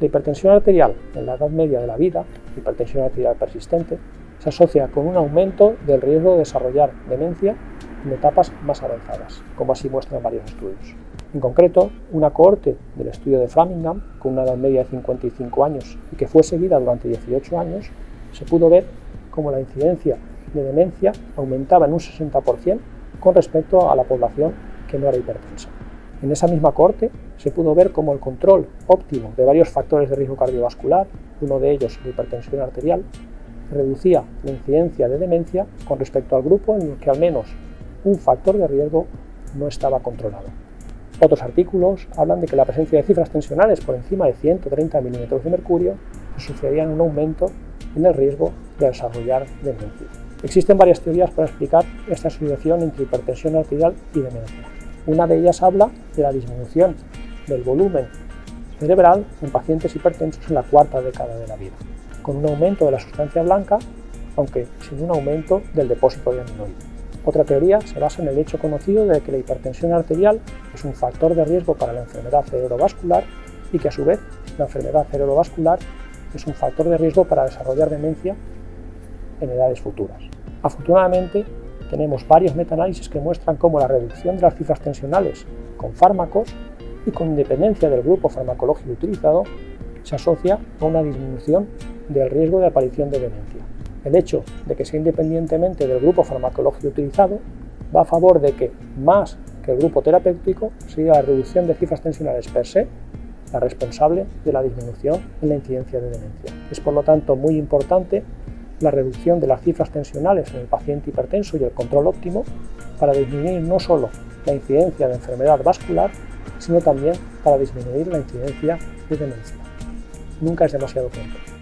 La hipertensión arterial en la edad media de la vida, hipertensión arterial persistente, se asocia con un aumento del riesgo de desarrollar demencia en etapas más avanzadas, como así muestran varios estudios. En concreto, una cohorte del estudio de Framingham, con una edad media de 55 años y que fue seguida durante 18 años, se pudo ver cómo la incidencia de demencia aumentaba en un 60% con respecto a la población que no era hipertensa. En esa misma cohorte se pudo ver cómo el control óptimo de varios factores de riesgo cardiovascular, uno de ellos la hipertensión arterial, reducía la incidencia de demencia con respecto al grupo en el que al menos un factor de riesgo no estaba controlado. Otros artículos hablan de que la presencia de cifras tensionales por encima de 130 milímetros de mercurio asociarían un aumento en el riesgo de desarrollar demencia. Existen varias teorías para explicar esta asociación entre hipertensión arterial y demencia. Una de ellas habla de la disminución del volumen cerebral en pacientes hipertensos en la cuarta década de la vida, con un aumento de la sustancia blanca, aunque sin un aumento del depósito de aminoides. Otra teoría se basa en el hecho conocido de que la hipertensión arterial es un factor de riesgo para la enfermedad cerebrovascular y que a su vez la enfermedad cerebrovascular es un factor de riesgo para desarrollar demencia en edades futuras. Afortunadamente, tenemos varios metaanálisis que muestran cómo la reducción de las cifras tensionales con fármacos y con independencia del grupo farmacológico utilizado se asocia a una disminución del riesgo de aparición de demencia. El hecho de que sea independientemente del grupo farmacológico utilizado va a favor de que, más que el grupo terapéutico, sea la reducción de cifras tensionales per se la responsable de la disminución en la incidencia de demencia. Es por lo tanto muy importante la reducción de las cifras tensionales en el paciente hipertenso y el control óptimo para disminuir no solo la incidencia de enfermedad vascular, sino también para disminuir la incidencia de demencia. Nunca es demasiado pronto.